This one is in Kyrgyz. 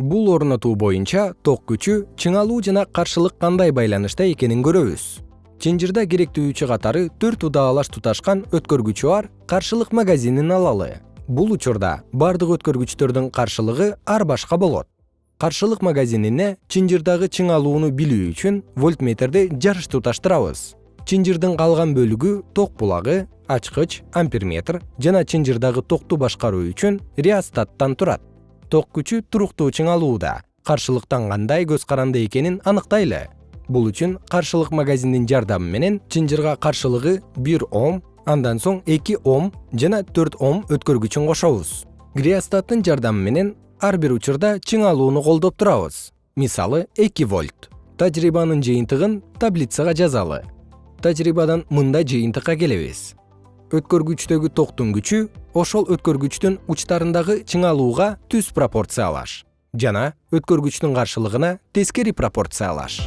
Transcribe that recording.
бул орнотуу боюнча ток күчү чыңалуу жана каршылык кандай байланышта экенин көрөбүз. Чынжырда керектүүчү катары төрт удаалаш туташкан өткөргүчү бар каршылык магазинин алалы. Бул учурда бардык өткөргүчтөрдүн каршылыгы ар башка болот. Каршылык магазинине чынжырдагы чыңалууну билүү үчүн вольтметрди жарыш туташтырабыз. Чынжырдын калган бөлүгү ток булагы ачкыч амперметр жана чынжырдагы токту башкаруу үчүн реостаттан турат ток күчү туруктуу чыңалууда каршылыктан кандай көз каранды экенин аныктайлы. Бул үчүн каршылык магазиндин жардамы менен чынжырга каршылыгы бир ом андан соң эки ом жана төрт ом өткөргүчүн кошобуз. Греостаттын жардамы менен ар бир учурда чыңалууну колдоп турабыз. Мисалы эки вольт. Тажрыйбанын жыйынтыгын таблицага жазалы. Тажрыйбадан мындай жыйынтыкка келебиз. Өткөргүчтөгү токтун күчү ошол өткөргүчтүн учтарындагы чыңалууга түз пропорциялаш жана өткөргүчтүн каршылыгына тескери пропорциялаш